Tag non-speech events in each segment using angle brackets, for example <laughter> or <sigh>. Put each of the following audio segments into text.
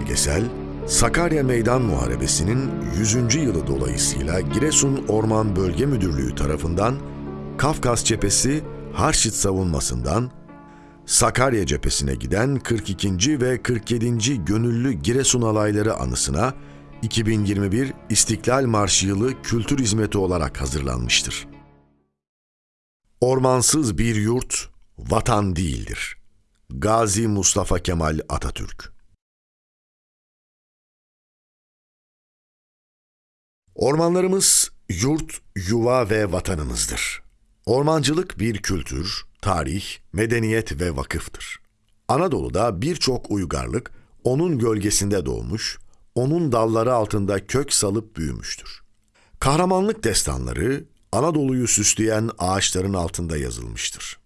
Belgesel, Sakarya Meydan Muharebesi'nin 100. yılı dolayısıyla Giresun Orman Bölge Müdürlüğü tarafından Kafkas Cephesi Harşit savunmasından Sakarya cephesine giden 42. ve 47. Gönüllü Giresun alayları anısına 2021 İstiklal Marşı yılı kültür hizmeti olarak hazırlanmıştır. Ormansız bir yurt vatan değildir. Gazi Mustafa Kemal Atatürk Ormanlarımız yurt, yuva ve vatanımızdır. Ormancılık bir kültür, tarih, medeniyet ve vakıftır. Anadolu'da birçok uygarlık onun gölgesinde doğmuş, onun dalları altında kök salıp büyümüştür. Kahramanlık destanları Anadolu'yu süsleyen ağaçların altında yazılmıştır.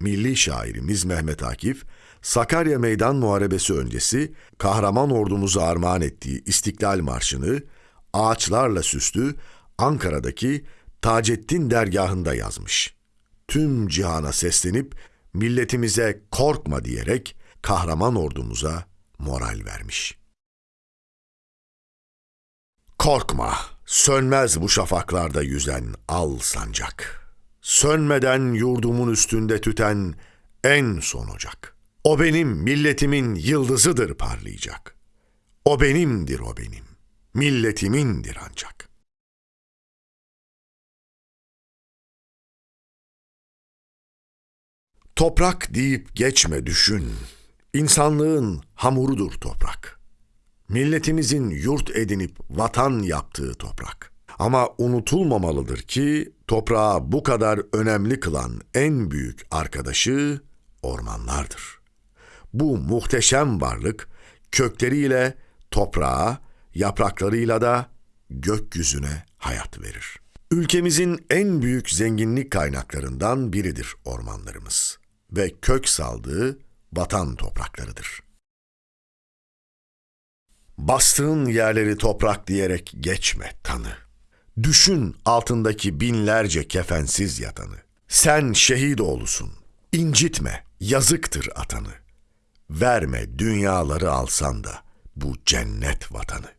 Milli şairimiz Mehmet Akif, Sakarya Meydan Muharebesi öncesi kahraman ordumuza armağan ettiği İstiklal Marşı'nı ağaçlarla süslü Ankara'daki Taceddin dergahında yazmış. Tüm cihana seslenip milletimize korkma diyerek kahraman ordumuza moral vermiş. Korkma, sönmez bu şafaklarda yüzen al sancak. Sönmeden yurdumun üstünde tüten en son ocak. O benim milletimin yıldızıdır parlayacak. O benimdir o benim, milletimindir ancak. Toprak deyip geçme düşün. İnsanlığın hamurudur toprak. Milletimizin yurt edinip vatan yaptığı toprak. Ama unutulmamalıdır ki toprağı bu kadar önemli kılan en büyük arkadaşı ormanlardır. Bu muhteşem varlık kökleriyle toprağa, yapraklarıyla da gökyüzüne hayat verir. Ülkemizin en büyük zenginlik kaynaklarından biridir ormanlarımız ve kök saldığı vatan topraklarıdır. Bastığın yerleri toprak diyerek geçme tanı. Düşün altındaki binlerce kefensiz yatanı. Sen şehit oğlusun. İncitme, yazıktır atanı. Verme dünyaları alsan da bu cennet vatanı.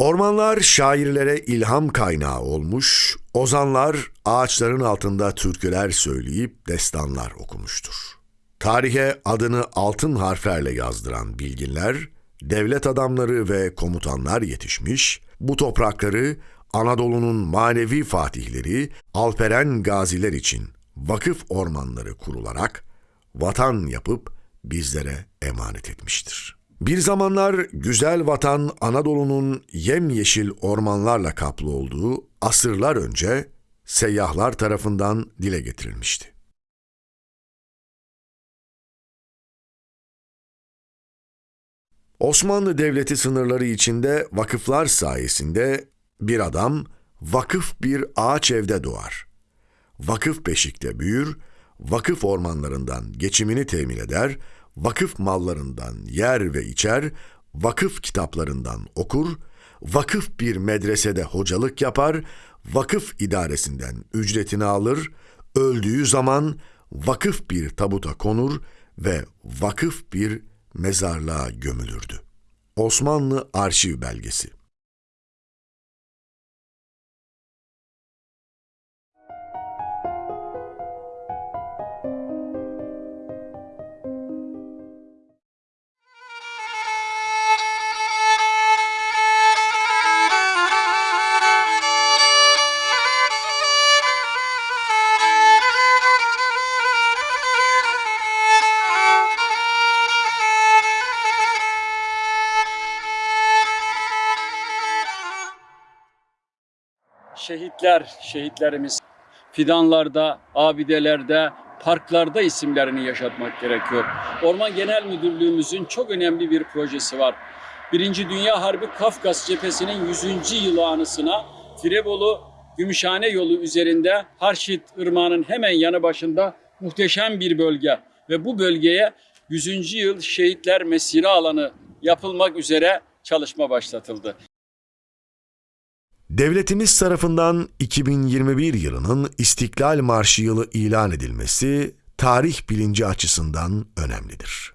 Ormanlar şairlere ilham kaynağı olmuş, ozanlar ağaçların altında türküler söyleyip destanlar okumuştur. Tarihe adını altın harflerle yazdıran bilginler, devlet adamları ve komutanlar yetişmiş, bu toprakları Anadolu'nun manevi fatihleri Alperen gaziler için vakıf ormanları kurularak vatan yapıp bizlere emanet etmiştir. Bir zamanlar güzel vatan Anadolu'nun yemyeşil ormanlarla kaplı olduğu asırlar önce seyyahlar tarafından dile getirilmişti. Osmanlı Devleti sınırları içinde vakıflar sayesinde bir adam vakıf bir ağaç evde doğar. Vakıf beşikte büyür, vakıf ormanlarından geçimini temin eder, vakıf mallarından yer ve içer, vakıf kitaplarından okur, vakıf bir medresede hocalık yapar, vakıf idaresinden ücretini alır, öldüğü zaman vakıf bir tabuta konur ve vakıf bir mezarlığa gömülürdü. Osmanlı Arşiv Belgesi şehitler, şehitlerimiz fidanlarda, abidelerde, parklarda isimlerini yaşatmak gerekiyor. Orman Genel Müdürlüğümüzün çok önemli bir projesi var. Birinci Dünya Harbi Kafkas cephesinin 100. yılı anısına Tirebolu Gümüşhane yolu üzerinde Harşit Irmağı'nın hemen yanı başında muhteşem bir bölge ve bu bölgeye 100. yıl şehitler mesire alanı yapılmak üzere çalışma başlatıldı. Devletimiz tarafından 2021 yılının İstiklal Marşı yılı ilan edilmesi tarih bilinci açısından önemlidir.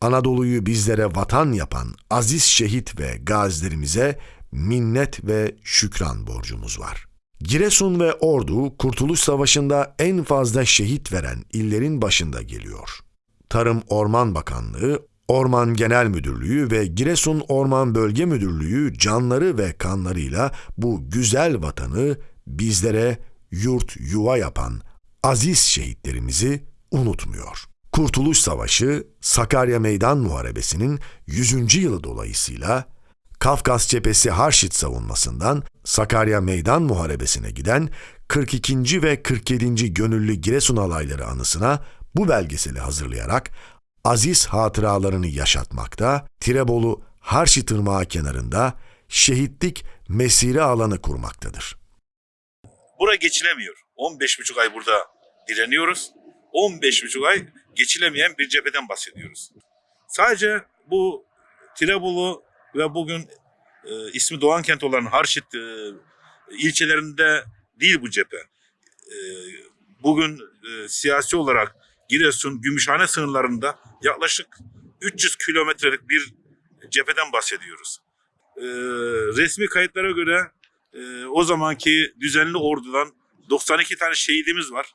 Anadolu'yu bizlere vatan yapan aziz şehit ve gazilerimize minnet ve şükran borcumuz var. Giresun ve Ordu Kurtuluş Savaşı'nda en fazla şehit veren illerin başında geliyor. Tarım Orman Bakanlığı, Orman Genel Müdürlüğü ve Giresun Orman Bölge Müdürlüğü canları ve kanlarıyla bu güzel vatanı bizlere yurt yuva yapan aziz şehitlerimizi unutmuyor. Kurtuluş Savaşı, Sakarya Meydan Muharebesi'nin 100. yılı dolayısıyla Kafkas Cephesi Harşit savunmasından Sakarya Meydan Muharebesi'ne giden 42. ve 47. Gönüllü Giresun alayları anısına bu belgeseli hazırlayarak aziz hatıralarını yaşatmakta, Tirebolu Harşit Irmağı kenarında şehitlik mesire alanı kurmaktadır. Bura geçilemiyor. 15,5 ay burada direniyoruz. 15,5 ay geçilemeyen bir cepheden bahsediyoruz. Sadece bu Tirebolu ve bugün e, ismi Doğan kent olan Harşit e, ilçelerinde değil bu cephe. E, bugün e, siyasi olarak Giresun, Gümüşhane sınırlarında yaklaşık 300 kilometrelik bir cepheden bahsediyoruz. E, resmi kayıtlara göre e, o zamanki düzenli ordudan 92 tane şehidimiz var.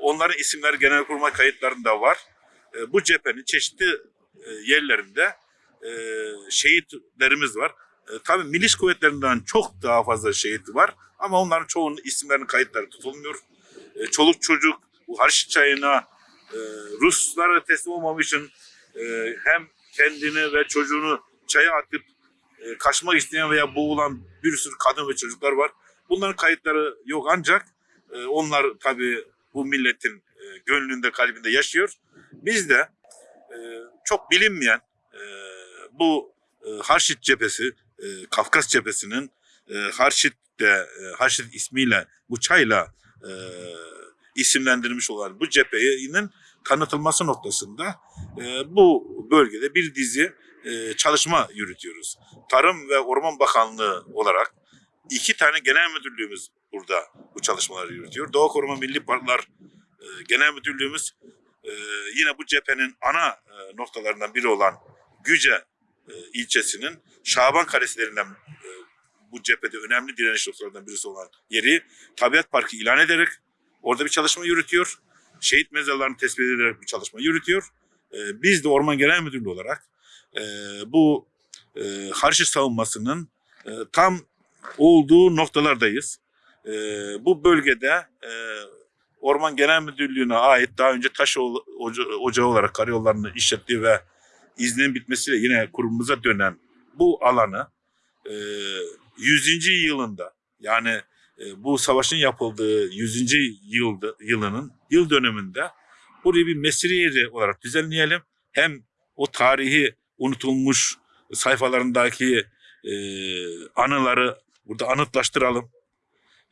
Onların isimleri genelkurmay kayıtlarında var. E, bu cephenin çeşitli e, yerlerinde e, şehitlerimiz var. E, tabii milis kuvvetlerinden çok daha fazla şehit var ama onların çoğunun isimlerinin kayıtları tutulmuyor. E, çoluk çocuk bu Harşit çayına e, Ruslara teslim olmamak için e, hem kendini ve çocuğunu çaya atıp e, kaçmak isteyen veya boğulan bir sürü kadın ve çocuklar var. Bunların kayıtları yok ancak e, onlar tabii bu milletin gönlünde kalbinde yaşıyor. Biz de çok bilinmeyen bu Harşit cephesi, Kafkas cephesinin e, Harşit'te, e, Harşit ismiyle, bu çayla isimlendirilmiş olan bu cephenin tanıtılması noktasında e, bu bölgede bir dizi e, çalışma yürütüyoruz. Tarım ve Orman Bakanlığı olarak iki tane genel müdürlüğümüz burada bu çalışmaları yürütüyor. Doğa Koruma Milli Parklar e, Genel Müdürlüğümüz e, yine bu cephenin ana e, noktalarından biri olan Güce e, ilçesinin Şaban Karesilerinden e, bu cephede önemli direniş noktalarından birisi olan yeri Tabiat Parkı ilan ederek orada bir çalışma yürütüyor. Şehit mezarlarını tespit ederek bir çalışma yürütüyor. E, biz de Orman Genel Müdürlüğü olarak e, bu e, Harşit savunmasının e, tam olduğu noktalardayız. E, bu bölgede e, Orman Genel Müdürlüğü'ne ait daha önce taş ocağı olarak karayollarını işlettiği ve izninin bitmesiyle yine kurumumuza dönen bu alanı e, 100. yılında yani bu savaşın yapıldığı 100. yılda, yılının yıl dönümünde burayı bir mesire yeri olarak düzenleyelim. Hem o tarihi unutulmuş sayfalarındaki e, anıları burada anıtlaştıralım.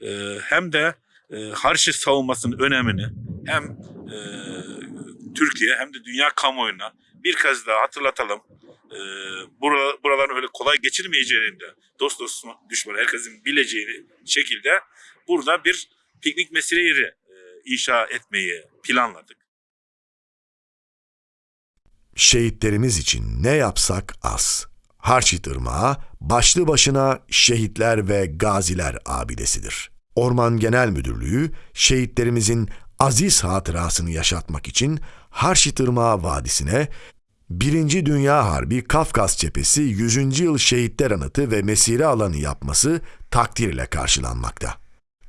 E, hem de e, Harşit savunmasının önemini hem e, Türkiye hem de dünya kamuoyuna bir kez daha hatırlatalım. E, bura, buraların öyle kolay geçirmeyeceğini de dost dost düşman herkesin bileceğini şekilde burada bir piknik mesire yeri inşa etmeyi planladık. Şehitlerimiz için ne yapsak az. Harçit Irmağı başlı başına şehitler ve gaziler abidesidir. Orman Genel Müdürlüğü şehitlerimizin aziz hatırasını yaşatmak için Harçit Irmağı Vadisi'ne Birinci Dünya Harbi Kafkas Cephesi 100. Yıl Şehitler Anıtı ve Mesire Alanı yapması takdirle karşılanmakta.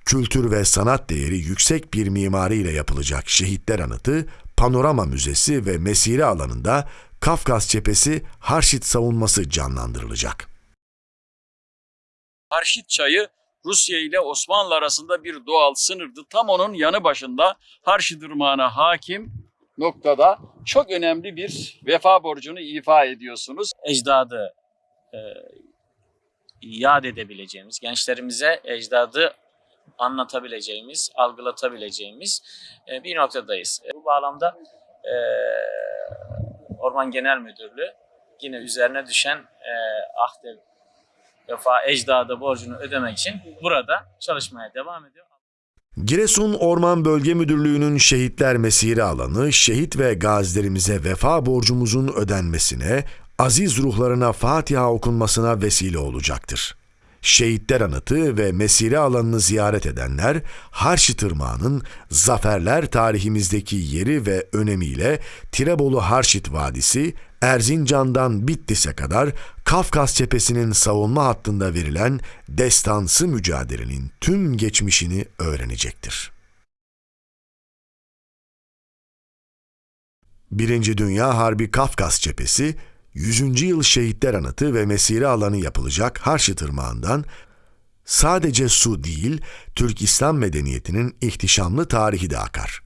Kültür ve sanat değeri yüksek bir mimariyle yapılacak Şehitler Anıtı, Panorama Müzesi ve Mesire alanında Kafkas Cephesi Harşit savunması canlandırılacak. Harşit çayı Rusya ile Osmanlı arasında bir doğal sınırdı. Tam onun yanı başında Harşit Irmağı'na hakim noktada çok önemli bir vefa borcunu ifa ediyorsunuz. ecdadı e, yad edebileceğimiz, gençlerimize ecdadı anlatabileceğimiz, algılatabileceğimiz e, bir noktadayız. E, bu bağlamda e, Orman Genel Müdürlüğü yine üzerine düşen e, ahde vefa ecdadı borcunu ödemek için burada çalışmaya devam ediyor. Giresun Orman Bölge Müdürlüğü'nün şehitler mesire alanı, şehit ve gazilerimize vefa borcumuzun ödenmesine, aziz ruhlarına Fatiha okunmasına vesile olacaktır. Şehitler anıtı ve mesire alanını ziyaret edenler, Harşi Tırmağı'nın zaferler tarihimizdeki yeri ve önemiyle Tirebolu Harşit Vadisi, Erzincan'dan Bitlis'e kadar Kafkas cephesinin savunma hattında verilen destansı mücadelenin tüm geçmişini öğrenecektir. Birinci Dünya Harbi Kafkas cephesi, 100. yıl şehitler anıtı ve mesire alanı yapılacak Harşi Tırmağı'ndan sadece su değil, Türk İslam medeniyetinin ihtişamlı tarihi de akar.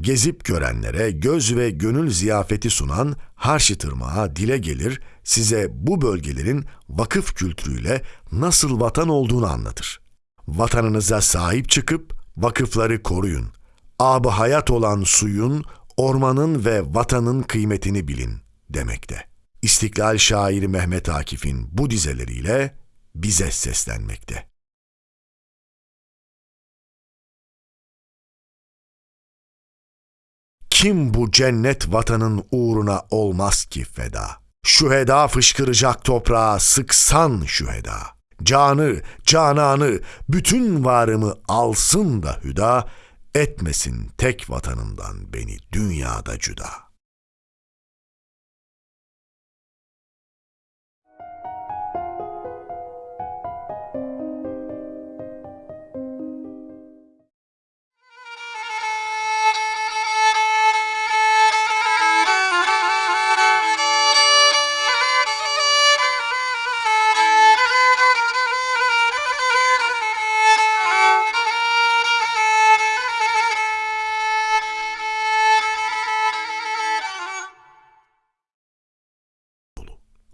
Gezip görenlere göz ve gönül ziyafeti sunan Harşi Tırmağı dile gelir, size bu bölgelerin vakıf kültürüyle nasıl vatan olduğunu anlatır. Vatanınıza sahip çıkıp vakıfları koruyun. Abı hayat olan suyun, ormanın ve vatanın kıymetini bilin demekte. İstiklal şairi Mehmet Akif'in bu dizeleriyle bize seslenmekte. Kim bu cennet vatanın uğruna olmaz ki feda? Şüheda fışkıracak toprağa sıksan şüheda. Canı, cananı, bütün varımı alsın da hüda, etmesin tek vatanımdan beni dünyada cüda.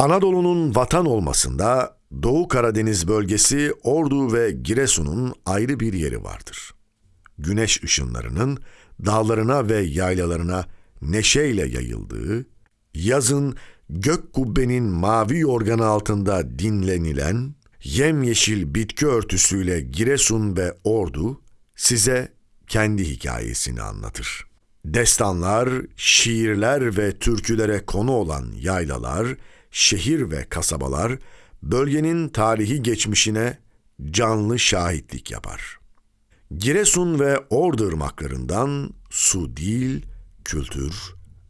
Anadolu'nun vatan olmasında Doğu Karadeniz bölgesi Ordu ve Giresun'un ayrı bir yeri vardır. Güneş ışınlarının dağlarına ve yaylalarına neşeyle yayıldığı, yazın gök kubbenin mavi yorganı altında dinlenilen, yemyeşil bitki örtüsüyle Giresun ve Ordu size kendi hikayesini anlatır. Destanlar, şiirler ve türkülere konu olan yaylalar, şehir ve kasabalar bölgenin tarihi geçmişine canlı şahitlik yapar. Giresun ve Ordu ırmaklarından su değil, kültür,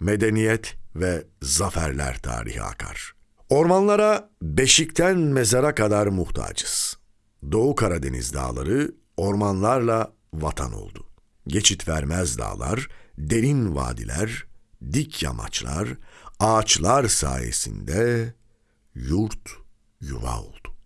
medeniyet ve zaferler tarihi akar. Ormanlara beşikten mezara kadar muhtacız. Doğu Karadeniz dağları ormanlarla vatan oldu. Geçit vermez dağlar, derin vadiler, dik yamaçlar, ağaçlar sayesinde yurt yuva oldu.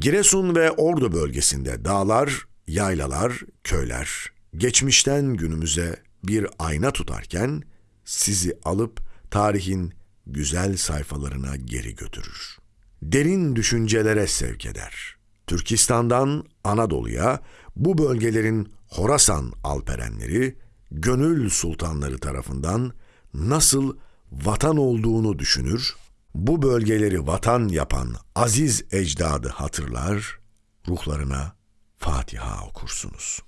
Giresun ve Ordu bölgesinde dağlar, yaylalar, köyler geçmişten günümüze bir ayna tutarken sizi alıp tarihin güzel sayfalarına geri götürür. Derin düşüncelere sevk eder. Türkistan'dan Anadolu'ya bu bölgelerin Horasan alperenleri, gönül sultanları tarafından nasıl vatan olduğunu düşünür, bu bölgeleri vatan yapan aziz ecdadı hatırlar, ruhlarına Fatiha okursunuz.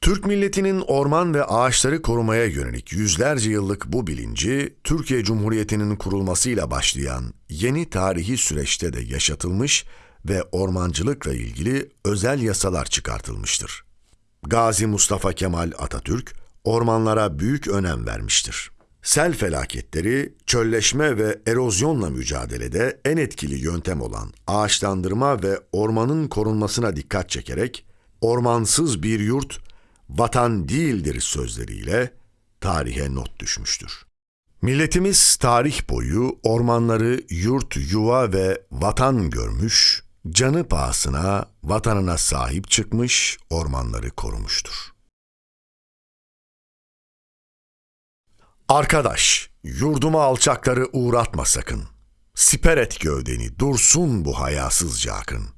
Türk milletinin orman ve ağaçları korumaya yönelik yüzlerce yıllık bu bilinci, Türkiye Cumhuriyeti'nin kurulmasıyla başlayan yeni tarihi süreçte de yaşatılmış ve ormancılıkla ilgili özel yasalar çıkartılmıştır. Gazi Mustafa Kemal Atatürk, ormanlara büyük önem vermiştir. Sel felaketleri, çölleşme ve erozyonla mücadelede en etkili yöntem olan ağaçlandırma ve ormanın korunmasına dikkat çekerek, ormansız bir yurt vatan değildir sözleriyle tarihe not düşmüştür. Milletimiz tarih boyu ormanları yurt, yuva ve vatan görmüş, canı pahasına vatanına sahip çıkmış, ormanları korumuştur. Arkadaş, yurduma alçakları uğratma sakın. Siper et gövdeni, dursun bu hayasızca akın.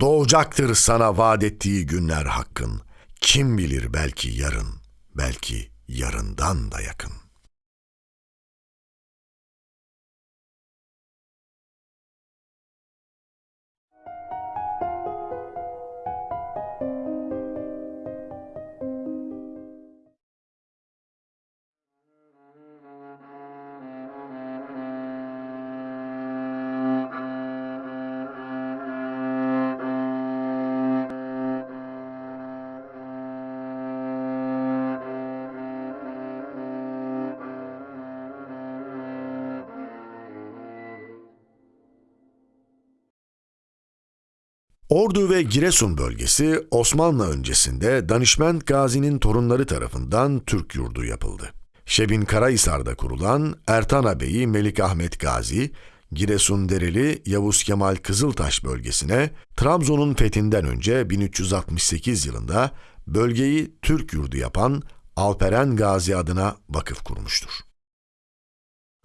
Doğacaktır sana vaat ettiği günler hakkın. Kim bilir belki yarın, belki yarından da yakın. Ordu ve Giresun bölgesi Osmanlı öncesinde Danişment Gazi'nin torunları tarafından Türk yurdu yapıldı. Şebin Karahisar'da kurulan Ertan Bey'i Melik Ahmet Gazi, Giresun Dereli Yavuz Kemal Kızıltaş bölgesine Trabzon'un fethinden önce 1368 yılında bölgeyi Türk yurdu yapan Alperen Gazi adına vakıf kurmuştur.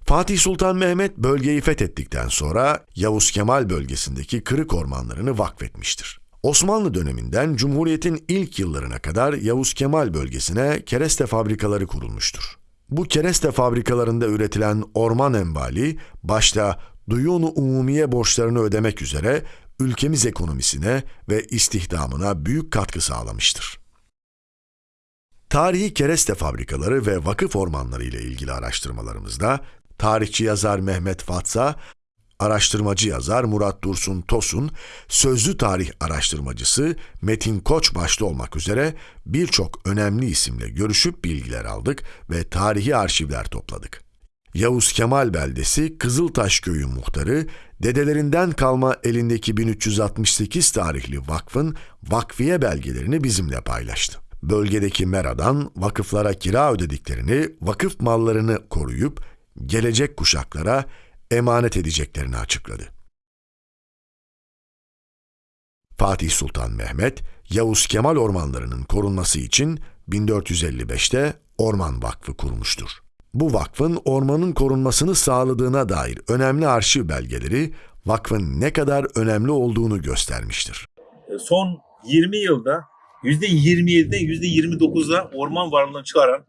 Fatih Sultan Mehmet bölgeyi fethettikten sonra Yavuz Kemal bölgesindeki kırık ormanlarını vakfetmiştir. Osmanlı döneminden Cumhuriyet'in ilk yıllarına kadar Yavuz Kemal bölgesine kereste fabrikaları kurulmuştur. Bu kereste fabrikalarında üretilen orman envali başta duyunu umumiye borçlarını ödemek üzere ülkemiz ekonomisine ve istihdamına büyük katkı sağlamıştır. Tarihi kereste fabrikaları ve vakıf ormanları ile ilgili araştırmalarımızda tarihçi yazar Mehmet Fatsa, araştırmacı yazar Murat Dursun Tosun, sözlü tarih araştırmacısı Metin Koç başta olmak üzere birçok önemli isimle görüşüp bilgiler aldık ve tarihi arşivler topladık. Yavuz Kemal beldesi Kızıltaş köyü muhtarı dedelerinden kalma elindeki 1368 tarihli vakfın vakfiye belgelerini bizimle paylaştı. Bölgedeki meradan vakıflara kira ödediklerini, vakıf mallarını koruyup gelecek kuşaklara emanet edeceklerini açıkladı. Fatih Sultan Mehmet, Yavuz Kemal ormanlarının korunması için 1455'te Orman Vakfı kurmuştur. Bu vakfın ormanın korunmasını sağladığına dair önemli arşiv belgeleri vakfın ne kadar önemli olduğunu göstermiştir. E, son 20 yılda %27'den %29'a orman varlığını çıkaran,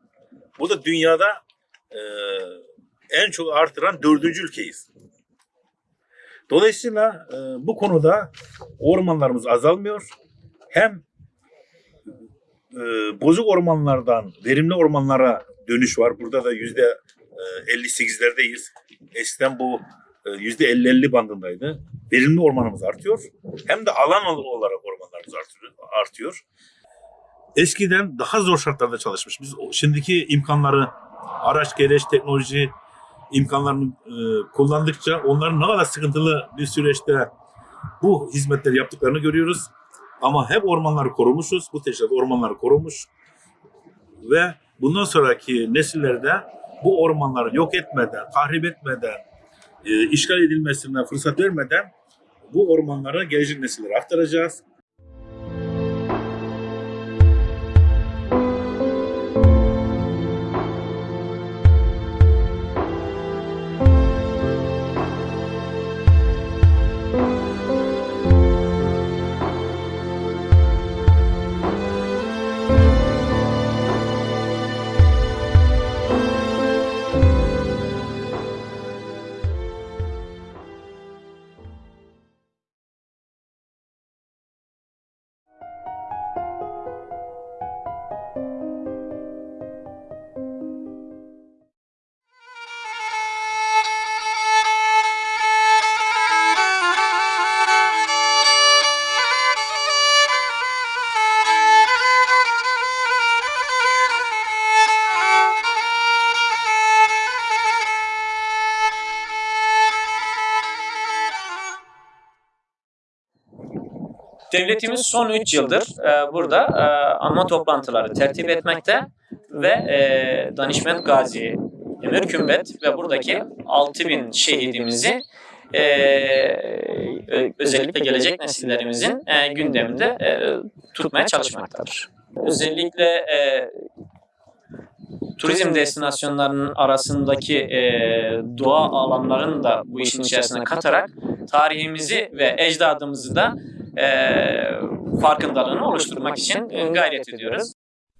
bu da dünyada e, en çok artıran dördüncü ülkeyiz. Dolayısıyla e, bu konuda ormanlarımız azalmıyor. Hem e, bozuk ormanlardan verimli ormanlara dönüş var. Burada da yüzde e, 58'lerdeyiz. Eskiden bu e, yüzde 50-50 bandındaydı. Verimli ormanımız artıyor. Hem de alan olarak ormanlarımız artıyor. Eskiden daha zor şartlarda çalışmış. Biz şimdiki imkanları, araç, gereç, teknoloji imkanlarını e, kullandıkça onların ne kadar sıkıntılı bir süreçte bu hizmetleri yaptıklarını görüyoruz. Ama hep ormanları korumuşuz. Bu teşkilat ormanları korumuş. Ve bundan sonraki nesillerde bu ormanları yok etmeden, tahrip etmeden, e, işgal edilmesine fırsat vermeden bu ormanları gelecek nesillere aktaracağız. Devletimiz son 3 yıldır e, burada e, anma toplantıları tertip etmekte ve e, Danişment Gazi, Emir Kümbet ve buradaki 6000 şehidimizi e, özellikle gelecek nesillerimizin e, gündeminde e, tutmaya çalışmaktadır. Özellikle e, turizm destinasyonlarının arasındaki e, doğa alanlarını da bu işin içerisine katarak tarihimizi ve ecdadımızı da e, farkındalığını oluşturmak için gayret ediyoruz.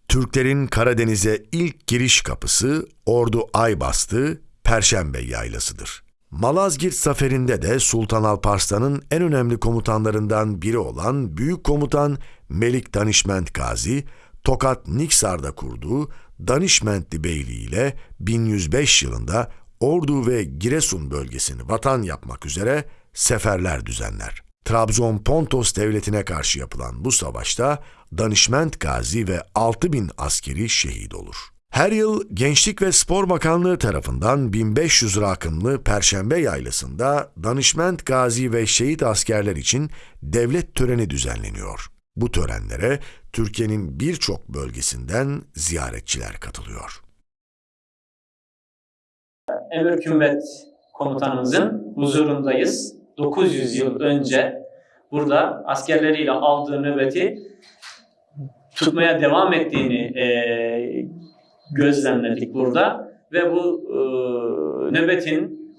Türklerin Karadeniz'e ilk giriş kapısı Ordu Aybastı Perşembe Yaylası'dır. Malazgirt zaferinde de Sultan Alparslan'ın en önemli komutanlarından biri olan Büyük Komutan Melik Danişment Gazi, Tokat Niksar'da kurduğu Danişmentli Beyliği ile 1105 yılında Ordu ve Giresun bölgesini vatan yapmak üzere seferler düzenler. Trabzon Pontos devletine karşı yapılan bu savaşta Danişment Gazi ve 6000 askeri şehit olur. Her yıl Gençlik ve Spor Bakanlığı tarafından 1500 rakımlı Perşembe Yaylası'nda danışment gazi ve şehit askerler için devlet töreni düzenleniyor. Bu törenlere Türkiye'nin birçok bölgesinden ziyaretçiler katılıyor. Emir Kümbet komutanımızın huzurundayız. 900 yıl önce burada askerleriyle aldığı nöbeti tutmaya devam ettiğini e, gözlemledik burada ve bu e, nöbetin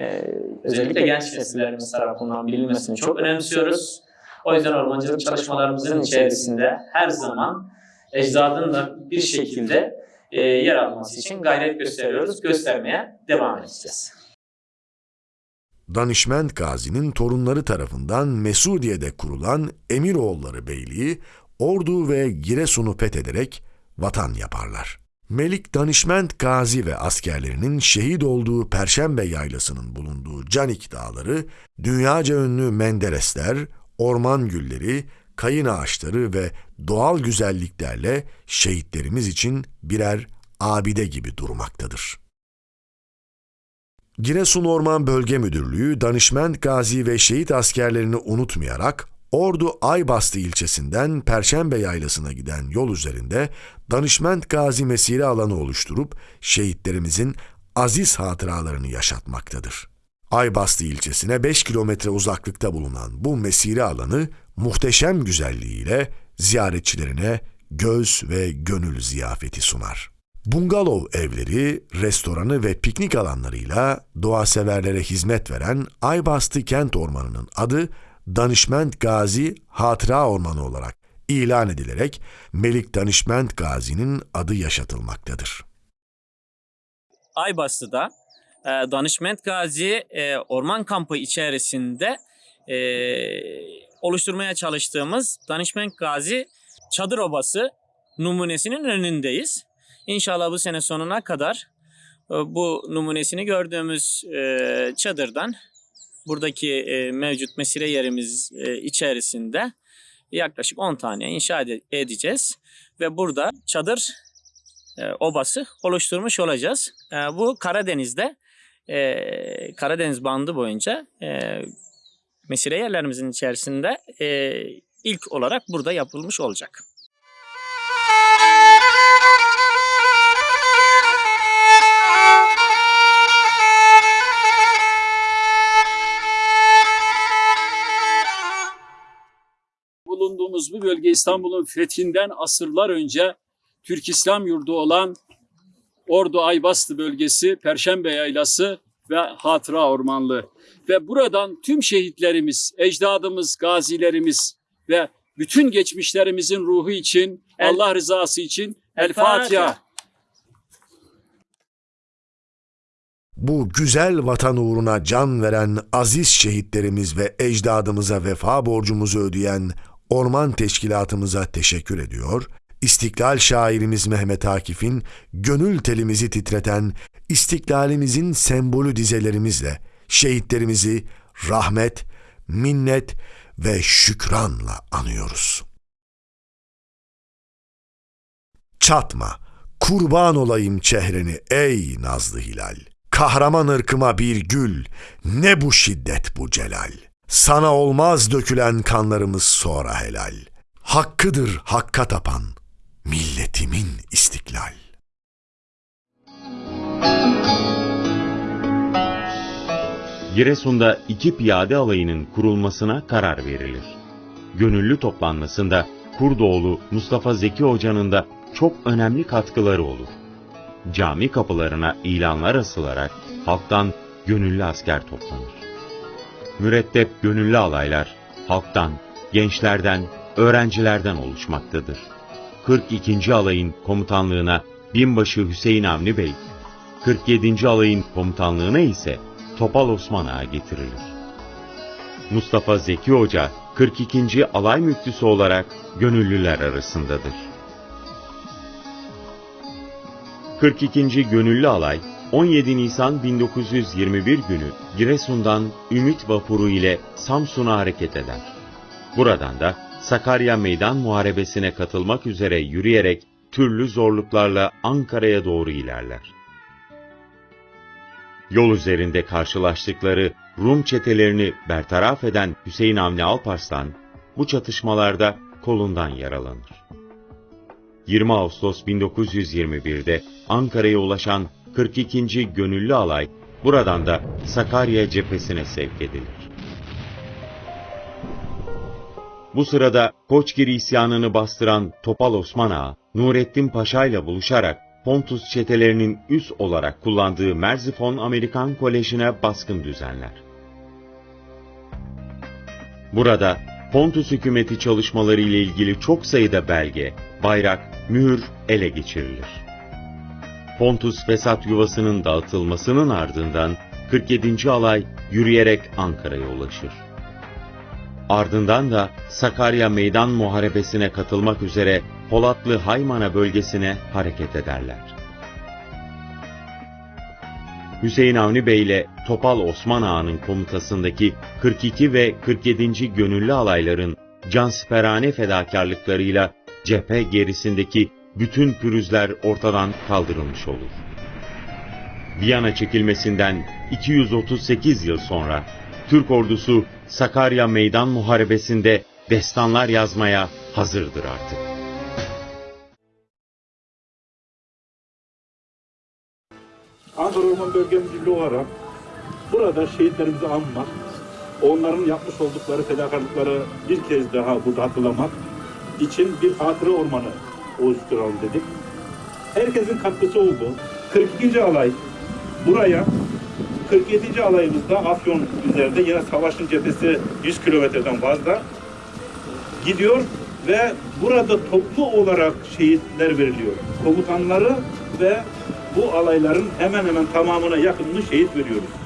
e, özellikle genç nesillerimiz tarafından bilinmesini çok önemsiyoruz. O yüzden ormancılık çalışmalarımızın içerisinde her zaman ecdadın da bir şekilde e, yer alması için gayret gösteriyoruz, göstermeye devam edeceğiz. Danışment Gazi'nin torunları tarafından Mesudiye'de kurulan Emiroğulları Beyliği, Ordu ve Giresun'u fethederek vatan yaparlar. Melik Danışment Gazi ve askerlerinin şehit olduğu Perşembe Yaylası'nın bulunduğu Canik Dağları, dünyaca ünlü menderesler, orman gülleri, kayın ağaçları ve doğal güzelliklerle şehitlerimiz için birer abide gibi durmaktadır. Giresun Orman Bölge Müdürlüğü danışment gazi ve şehit askerlerini unutmayarak Ordu Aybastı ilçesinden Perşembe Yaylası'na giden yol üzerinde danışment gazi mesire alanı oluşturup şehitlerimizin aziz hatıralarını yaşatmaktadır. Aybastı ilçesine 5 kilometre uzaklıkta bulunan bu mesire alanı muhteşem güzelliğiyle ziyaretçilerine göz ve gönül ziyafeti sunar. Bungalov evleri, restoranı ve piknik alanlarıyla doğa severlere hizmet veren Aybastı Kent Ormanı'nın adı Danışment Gazi Hatıra Ormanı olarak ilan edilerek Melik Danışment Gazi'nin adı yaşatılmaktadır. Aybastı'da e, Danışment Gazi e, Orman Kampı içerisinde e, oluşturmaya çalıştığımız Danışment Gazi Çadır Obası numunesinin önündeyiz. İnşallah bu sene sonuna kadar e, bu numunesini gördüğümüz e, çadırdan buradaki e, mevcut mesire yerimiz içerisinde yaklaşık 10 tane inşa ede- edeceğiz. Ve burada çadır obası oluşturmuş olacağız. Bu Karadeniz'de Karadeniz bandı boyunca mesire yerlerimizin içerisinde ilk olarak burada yapılmış olacak. Bulunduğumuz bu bölge İstanbul'un fethinden asırlar önce Türk İslam yurdu olan Ordu Aybastı bölgesi, Perşembe Yaylası ve Hatıra Ormanlığı. Ve buradan tüm şehitlerimiz, ecdadımız, gazilerimiz ve bütün geçmişlerimizin ruhu için, El- Allah rızası için El El Fatiha. Fatiha. Bu güzel vatan uğruna can veren aziz şehitlerimiz ve ecdadımıza vefa borcumuzu ödeyen Orman Teşkilatımıza teşekkür ediyor. İstiklal şairimiz Mehmet Akif'in gönül telimizi titreten istiklalimizin sembolü dizelerimizle şehitlerimizi rahmet, minnet ve şükranla anıyoruz. Çatma, kurban olayım çehreni ey nazlı hilal. Kahraman ırkıma bir gül, ne bu şiddet bu celal. Sana olmaz dökülen kanlarımız sonra helal. Hakkıdır hakka tapan, milletimin istiklal. Giresun'da iki piyade alayının kurulmasına karar verilir. Gönüllü toplanmasında Kurdoğlu Mustafa Zeki Hoca'nın da çok önemli katkıları olur. Cami kapılarına ilanlar asılarak halktan gönüllü asker toplanır. Mürettep gönüllü alaylar halktan, gençlerden, öğrencilerden oluşmaktadır. 42. alayın komutanlığına binbaşı Hüseyin Avni Bey, 47. alayın komutanlığına ise Topal Osman Ağa getirilir. Mustafa Zeki Hoca 42. alay müftüsü olarak gönüllüler arasındadır. 42. Gönüllü Alay 17 Nisan 1921 günü Giresun'dan Ümit Vapuru ile Samsun'a hareket eder. Buradan da Sakarya Meydan Muharebesi'ne katılmak üzere yürüyerek türlü zorluklarla Ankara'ya doğru ilerler. Yol üzerinde karşılaştıkları Rum çetelerini bertaraf eden Hüseyin Avni Alparslan bu çatışmalarda kolundan yaralanır. 20 Ağustos 1921'de Ankara'ya ulaşan 42. Gönüllü Alay buradan da Sakarya cephesine sevk edilir. Bu sırada Koçgiri isyanını bastıran Topal Osman Ağa, Nurettin Paşa ile buluşarak Pontus çetelerinin üs olarak kullandığı Merzifon Amerikan Koleji'ne baskın düzenler. Burada Pontus hükümeti çalışmaları ile ilgili çok sayıda belge, bayrak, mühür ele geçirilir. Pontus Fesat yuvasının dağıtılmasının ardından 47. alay yürüyerek Ankara'ya ulaşır. Ardından da Sakarya Meydan Muharebesi'ne katılmak üzere Polatlı Haymana bölgesine hareket ederler. Hüseyin Avni Bey ile Topal Osman Ağa'nın komutasındaki 42 ve 47. gönüllü alayların cansiperane fedakarlıklarıyla cephe gerisindeki bütün pürüzler ortadan kaldırılmış olur. Viyana çekilmesinden 238 yıl sonra Türk ordusu Sakarya Meydan Muharebesi'nde destanlar yazmaya hazırdır artık. Ankara Orman Bölge Müdürlüğü olarak burada şehitlerimizi anmak, onların yapmış oldukları fedakarlıkları bir kez daha burada hatırlamak için bir hatıra ormanı oluşturalım dedik. Herkesin katkısı oldu. 42. alay buraya 47. alayımızda Afyon üzerinde yine savaşın cephesi 100 kilometreden fazla gidiyor ve burada toplu olarak şehitler veriliyor. Komutanları ve bu alayların hemen hemen tamamına yakınını şehit veriyoruz.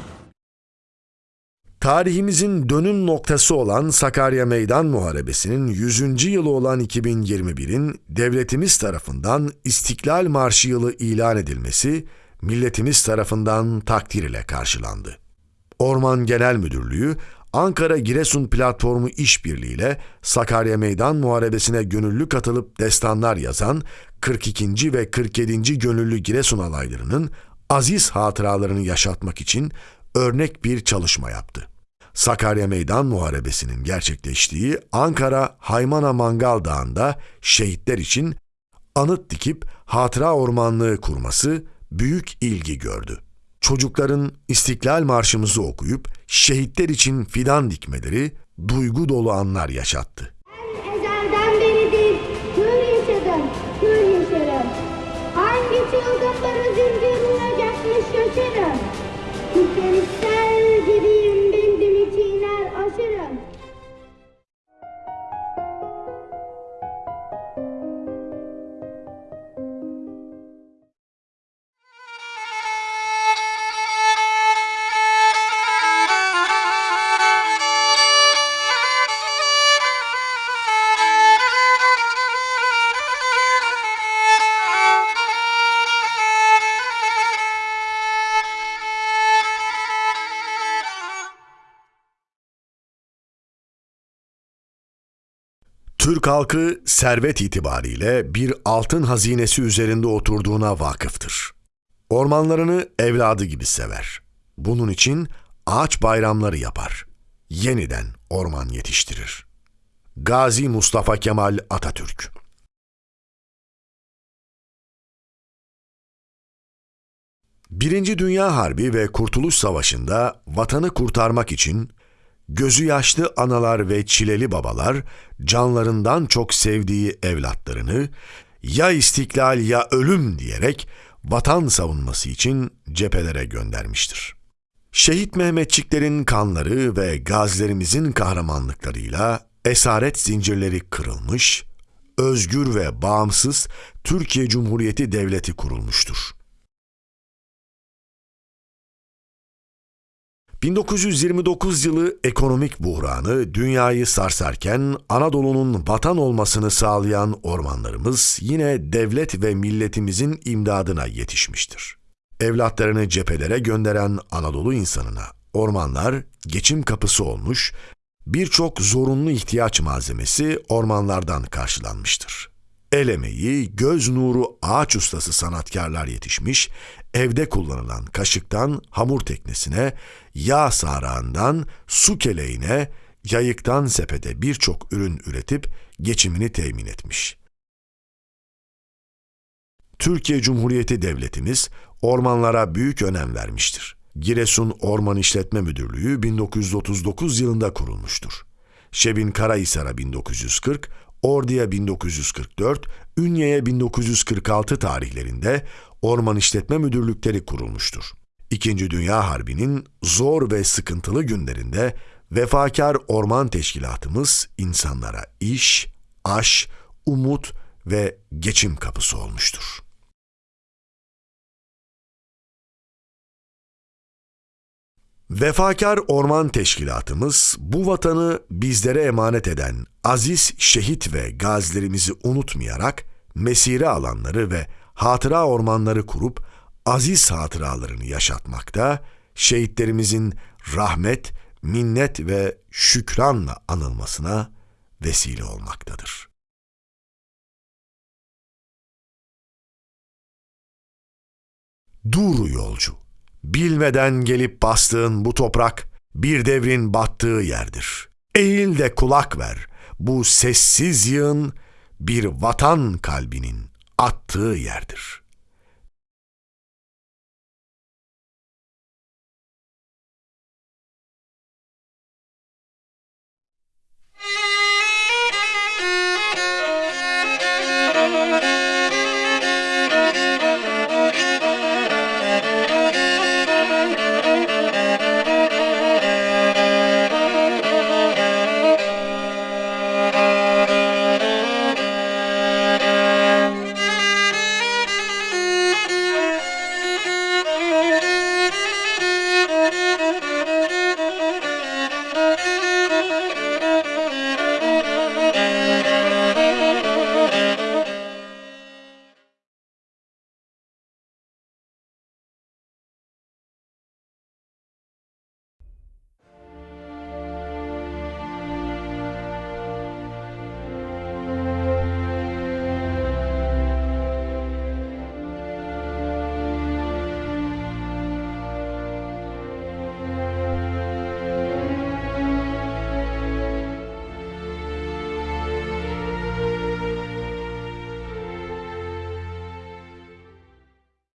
Tarihimizin dönüm noktası olan Sakarya Meydan Muharebesi'nin 100. yılı olan 2021'in devletimiz tarafından İstiklal Marşı yılı ilan edilmesi milletimiz tarafından takdir ile karşılandı. Orman Genel Müdürlüğü Ankara Giresun Platformu işbirliğiyle Sakarya Meydan Muharebesi'ne gönüllü katılıp destanlar yazan 42. ve 47. gönüllü Giresun alaylarının aziz hatıralarını yaşatmak için örnek bir çalışma yaptı. Sakarya Meydan Muharebesi'nin gerçekleştiği Ankara Haymana Mangal Dağı'nda şehitler için anıt dikip hatıra ormanlığı kurması büyük ilgi gördü. Çocukların İstiklal Marşımızı okuyup şehitler için fidan dikmeleri duygu dolu anlar yaşattı. Türk halkı servet itibariyle bir altın hazinesi üzerinde oturduğuna vakıftır. Ormanlarını evladı gibi sever. Bunun için ağaç bayramları yapar. Yeniden orman yetiştirir. Gazi Mustafa Kemal Atatürk Birinci Dünya Harbi ve Kurtuluş Savaşı'nda vatanı kurtarmak için gözü yaşlı analar ve çileli babalar canlarından çok sevdiği evlatlarını ya istiklal ya ölüm diyerek vatan savunması için cephelere göndermiştir. Şehit Mehmetçiklerin kanları ve gazilerimizin kahramanlıklarıyla esaret zincirleri kırılmış, özgür ve bağımsız Türkiye Cumhuriyeti Devleti kurulmuştur. 1929 yılı ekonomik buhranı dünyayı sarsarken Anadolu'nun vatan olmasını sağlayan ormanlarımız yine devlet ve milletimizin imdadına yetişmiştir. Evlatlarını cephelere gönderen Anadolu insanına ormanlar geçim kapısı olmuş, birçok zorunlu ihtiyaç malzemesi ormanlardan karşılanmıştır. El emeği, göz nuru ağaç ustası sanatkarlar yetişmiş, evde kullanılan kaşıktan hamur teknesine, yağ sarağından su keleğine, yayıktan sepete birçok ürün üretip geçimini temin etmiş. Türkiye Cumhuriyeti Devletimiz ormanlara büyük önem vermiştir. Giresun Orman İşletme Müdürlüğü 1939 yılında kurulmuştur. Şebin Karahisar'a 1940, Ordu'ya 1944, Ünye'ye 1946 tarihlerinde orman işletme müdürlükleri kurulmuştur. İkinci Dünya Harbi'nin zor ve sıkıntılı günlerinde vefakar orman teşkilatımız insanlara iş, aş, umut ve geçim kapısı olmuştur. Vefakar Orman Teşkilatımız bu vatanı bizlere emanet eden aziz şehit ve gazilerimizi unutmayarak mesire alanları ve hatıra ormanları kurup aziz hatıralarını yaşatmakta, şehitlerimizin rahmet, minnet ve şükranla anılmasına vesile olmaktadır. Dur yolcu, bilmeden gelip bastığın bu toprak bir devrin battığı yerdir. Eğil de kulak ver, bu sessiz yığın bir vatan kalbinin attığı yerdir. Müzik <laughs>